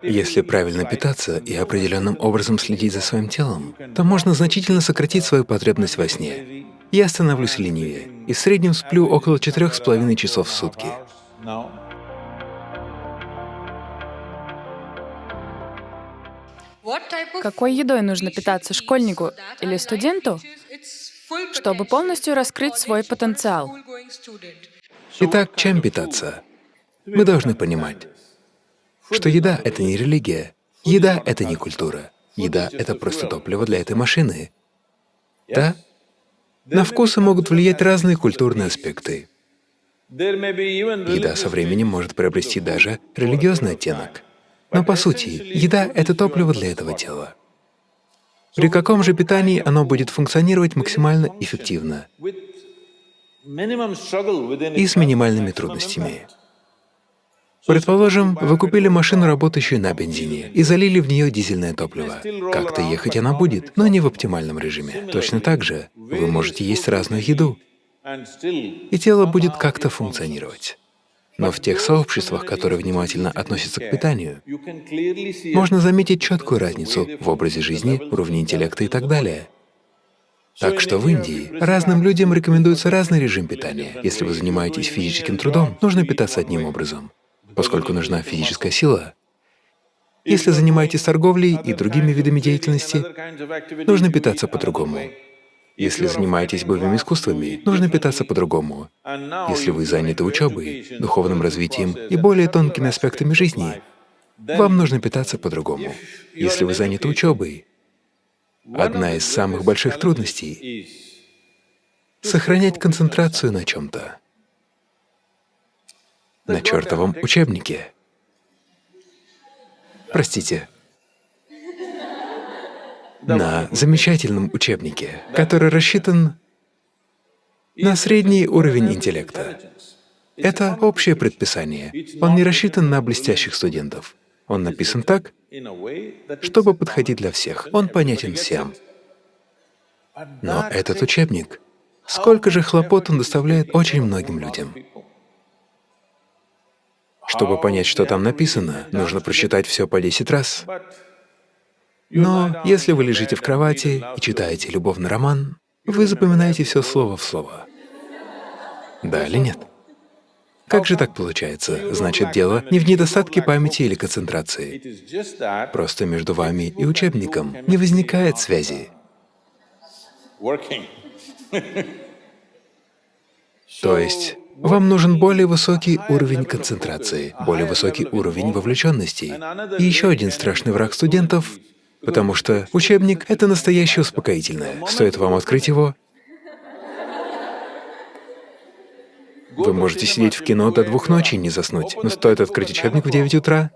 Если правильно питаться и определенным образом следить за своим телом, то можно значительно сократить свою потребность во сне. Я становлюсь ленивее и в среднем сплю около четырех с половиной часов в сутки. Какой едой нужно питаться школьнику или студенту, чтобы полностью раскрыть свой потенциал? Итак, чем питаться? Мы должны понимать, что еда — это не религия, еда — это не культура, еда — это просто топливо для этой машины. Да? На вкусы могут влиять разные культурные аспекты. Еда со временем может приобрести даже религиозный оттенок. Но по сути, еда — это топливо для этого тела. При каком же питании оно будет функционировать максимально эффективно и с минимальными трудностями? Предположим, вы купили машину, работающую на бензине, и залили в нее дизельное топливо. Как-то ехать она будет, но не в оптимальном режиме. Точно так же вы можете есть разную еду, и тело будет как-то функционировать. Но в тех сообществах, которые внимательно относятся к питанию, можно заметить четкую разницу в образе жизни, уровне интеллекта и так далее. Так что в Индии разным людям рекомендуется разный режим питания. Если вы занимаетесь физическим трудом, нужно питаться одним образом, поскольку нужна физическая сила. Если занимаетесь торговлей и другими видами деятельности, нужно питаться по-другому. Если занимаетесь боевыми искусствами, нужно питаться по-другому. Если вы заняты учебой, духовным развитием и более тонкими аспектами жизни, вам нужно питаться по-другому. Если вы заняты учебой, одна из самых больших трудностей — сохранять концентрацию на чем-то, на чертовом учебнике. Простите, на замечательном учебнике, который рассчитан на средний уровень интеллекта. Это общее предписание. Он не рассчитан на блестящих студентов. Он написан так, чтобы подходить для всех. Он понятен всем. Но этот учебник, сколько же хлопот он доставляет очень многим людям. Чтобы понять, что там написано, нужно прочитать все по 10 раз. Но если вы лежите в кровати и читаете любовный роман, вы запоминаете все слово в слово. Да или нет? Как же так получается? Значит, дело не в недостатке памяти или концентрации. Просто между вами и учебником не возникает связи. То есть вам нужен более высокий уровень концентрации, более высокий уровень вовлеченности. И еще один страшный враг студентов потому что учебник — это настоящее успокоительное. Стоит вам открыть его, вы можете сидеть в кино до двух ночи и не заснуть, но стоит открыть учебник в 9 утра,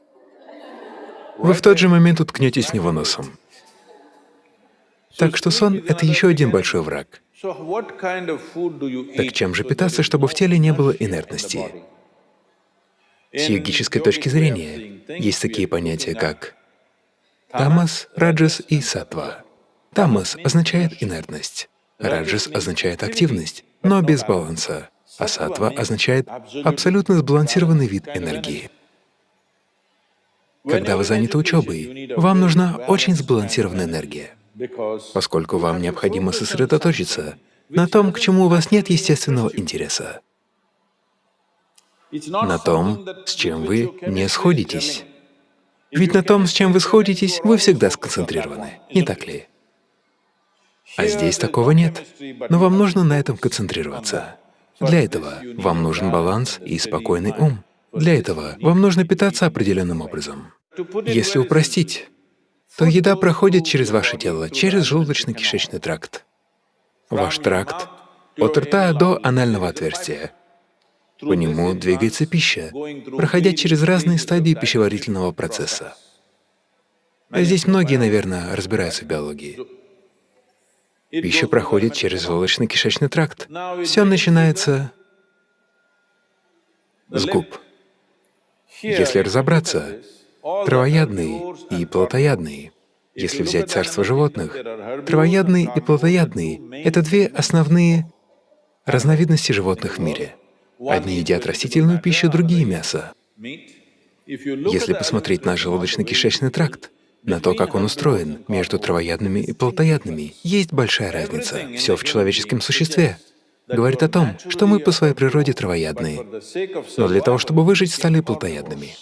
вы в тот же момент уткнетесь в него носом. Так что сон — это еще один большой враг. Так чем же питаться, чтобы в теле не было инертности? С йогической точки зрения есть такие понятия, как Тамас, раджас и сатва. Тамас означает инертность, раджас означает активность, но без баланса, а сатва означает абсолютно сбалансированный вид энергии. Когда вы заняты учебой, вам нужна очень сбалансированная энергия, поскольку вам необходимо сосредоточиться на том, к чему у вас нет естественного интереса, на том, с чем вы не сходитесь. Ведь на том, с чем вы сходитесь, вы всегда сконцентрированы, не так ли? А здесь такого нет, но вам нужно на этом концентрироваться. Для этого вам нужен баланс и спокойный ум. Для этого вам нужно питаться определенным образом. Если упростить, то еда проходит через ваше тело, через желудочно-кишечный тракт. Ваш тракт от рта до анального отверстия. По нему двигается пища, проходя через разные стадии пищеварительного процесса. Здесь многие, наверное, разбираются в биологии. Пища проходит через желудочно-кишечный тракт. Все начинается с губ. Если разобраться, травоядные и плотоядные, если взять царство животных, травоядные и плотоядные — это две основные разновидности животных в мире. Одни едят растительную пищу, другие — мясо. Если посмотреть на желудочно-кишечный тракт, на то, как он устроен, между травоядными и плотоядными, есть большая разница. Все в человеческом существе говорит о том, что мы по своей природе травоядные, но для того, чтобы выжить, стали плотоядными.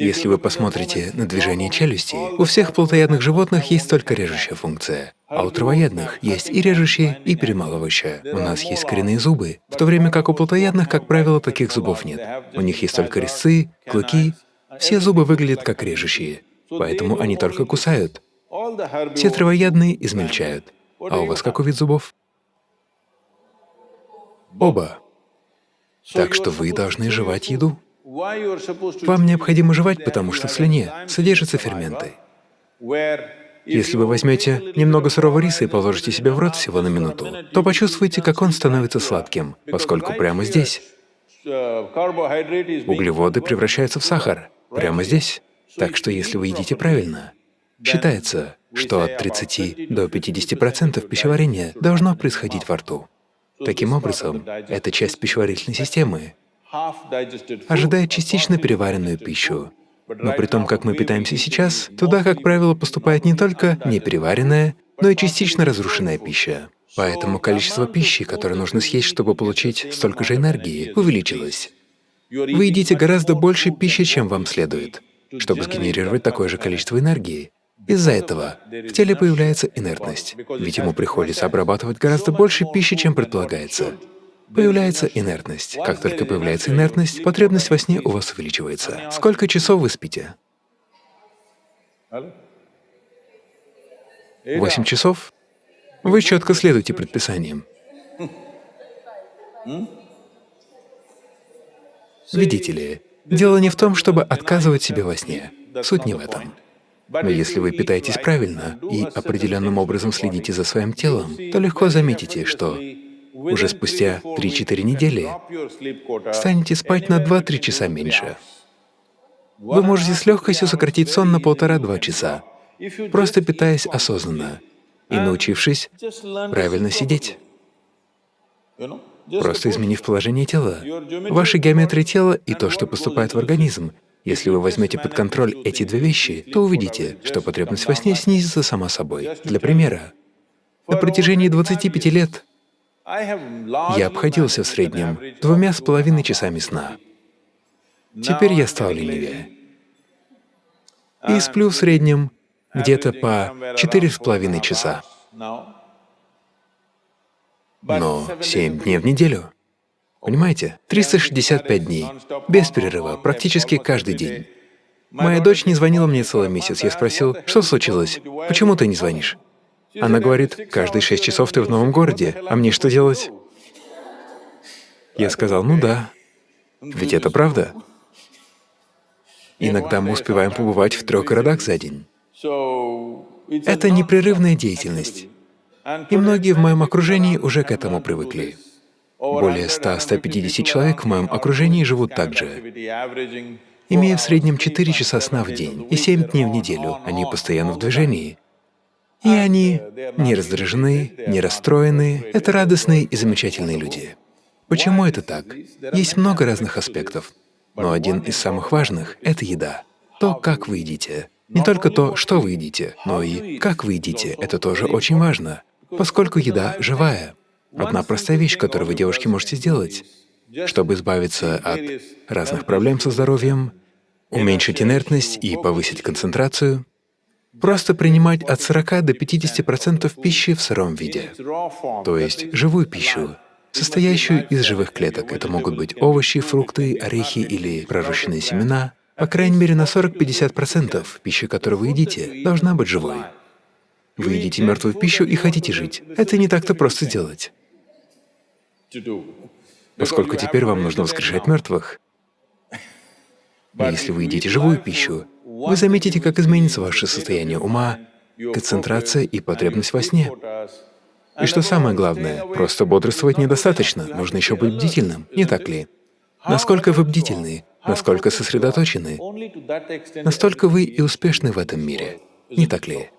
Если вы посмотрите на движение челюсти, у всех плотоядных животных есть только режущая функция, а у травоядных есть и режущая, и перемалывающая. У нас есть коренные зубы, в то время как у плотоядных, как правило, таких зубов нет. У них есть только резцы, клыки. Все зубы выглядят как режущие, поэтому они только кусают. Все травоядные измельчают. А у вас какой вид зубов? Оба. Так что вы должны жевать еду. Вам необходимо жевать, потому что в слюне содержатся ферменты. Если вы возьмете немного сырого риса и положите себе в рот всего на минуту, то почувствуете, как он становится сладким, поскольку прямо здесь углеводы превращаются в сахар, прямо здесь. Так что если вы едите правильно, считается, что от 30 до 50% пищеварения должно происходить во рту. Таким образом, эта часть пищеварительной системы ожидает частично переваренную пищу. Но при том, как мы питаемся сейчас, туда, как правило, поступает не только непереваренная, но и частично разрушенная пища. Поэтому количество пищи, которое нужно съесть, чтобы получить столько же энергии, увеличилось. Вы едите гораздо больше пищи, чем вам следует, чтобы сгенерировать такое же количество энергии. Из-за этого в теле появляется инертность, ведь ему приходится обрабатывать гораздо больше пищи, чем предполагается появляется инертность. Как только появляется инертность, потребность во сне у вас увеличивается. Сколько часов вы спите? Восемь часов? Вы четко следуете предписаниям. Видите ли, дело не в том, чтобы отказывать себе во сне. Суть не в этом. Но если вы питаетесь правильно и определенным образом следите за своим телом, то легко заметите, что уже спустя 3-4 недели станете спать на 2-3 часа меньше. Вы можете с легкостью сократить сон на полтора-два часа, просто питаясь осознанно и научившись правильно сидеть. Просто изменив положение тела, ваша геометрия тела и то, что поступает в организм. Если вы возьмете под контроль эти две вещи, то увидите, что потребность во сне снизится сама собой. Для примера, на протяжении 25 лет я обходился в среднем двумя с половиной часами сна. Теперь я стал ленивее. И сплю в среднем где-то по четыре с половиной часа. Но семь дней в неделю. Понимаете? 365 дней, без перерыва, практически каждый день. Моя дочь не звонила мне целый месяц. Я спросил, что случилось? Почему ты не звонишь? Она говорит, каждые шесть часов ты в новом городе, а мне что делать? Я сказал, ну да, ведь это правда. Иногда мы успеваем побывать в трех городах за день. Это непрерывная деятельность. И многие в моем окружении уже к этому привыкли. Более 100-150 человек в моем окружении живут так же. Имея в среднем 4 часа сна в день и 7 дней в неделю, они постоянно в движении. И они не раздражены, не расстроены. Это радостные и замечательные люди. Почему это так? Есть много разных аспектов, но один из самых важных — это еда. То, как вы едите. Не только то, что вы едите, но и как вы едите — это тоже очень важно, поскольку еда живая. Одна простая вещь, которую вы, девушки, можете сделать, чтобы избавиться от разных проблем со здоровьем, уменьшить инертность и повысить концентрацию, Просто принимать от 40 до 50% пищи в сыром виде, то есть живую пищу, состоящую из живых клеток. Это могут быть овощи, фрукты, орехи или пророщенные семена. По крайней мере, на 40-50% пищи, которую вы едите, должна быть живой. Вы едите мертвую пищу и хотите жить. Это не так-то просто сделать. Поскольку теперь вам нужно воскрешать мертвых. Если вы едите живую пищу, вы заметите, как изменится ваше состояние ума, концентрация и потребность во сне. И что самое главное, просто бодрствовать недостаточно, нужно еще быть бдительным, не так ли? Насколько вы бдительны, насколько сосредоточены, настолько вы и успешны в этом мире, не так ли?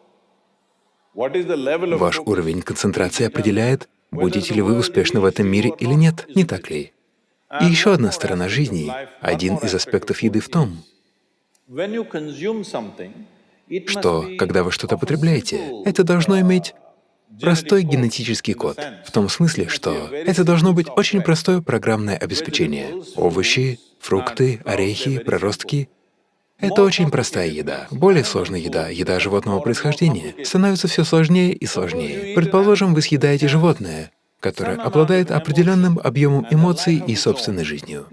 Ваш уровень концентрации определяет, будете ли вы успешны в этом мире или нет, не так ли? И еще одна сторона жизни, один из аспектов еды в том, что, когда вы что-то потребляете, это должно иметь простой генетический код, в том смысле, что это должно быть очень простое программное обеспечение. Овощи, фрукты, орехи, проростки — это очень простая еда. Более сложная еда, еда животного происхождения, становится все сложнее и сложнее. Предположим, вы съедаете животное, которое обладает определенным объемом эмоций и собственной жизнью.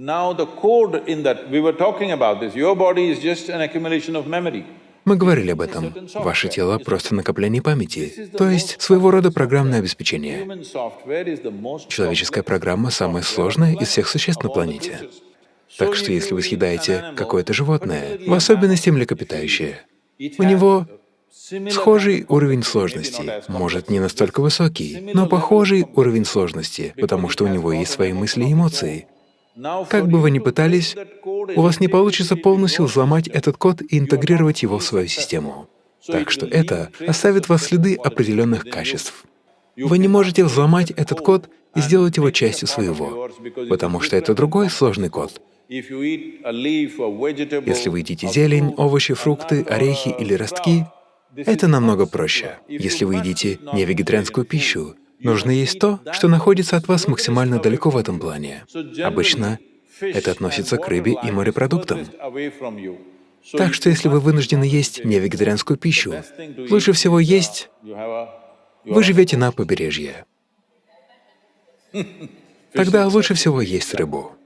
Мы говорили об этом. Ваше тело — просто накопление памяти, то есть своего рода программное обеспечение. Человеческая программа самая сложная из всех существ на планете. Так что если вы съедаете какое-то животное, в особенности млекопитающее, у него схожий уровень сложности, может, не настолько высокий, но похожий уровень сложности, потому что у него есть свои мысли и эмоции. Как бы вы ни пытались, у вас не получится полностью взломать этот код и интегрировать его в свою систему. Так что это оставит вас следы определенных качеств. Вы не можете взломать этот код и сделать его частью своего, потому что это другой сложный код. Если вы едите зелень, овощи, фрукты, орехи или ростки, это намного проще. Если вы едите невегетарианскую пищу, Нужно есть то, что находится от вас максимально далеко в этом плане. Обычно это относится к рыбе и морепродуктам. Так что если вы вынуждены есть невегетарианскую пищу, лучше всего есть… Вы живете на побережье. Тогда лучше всего есть рыбу.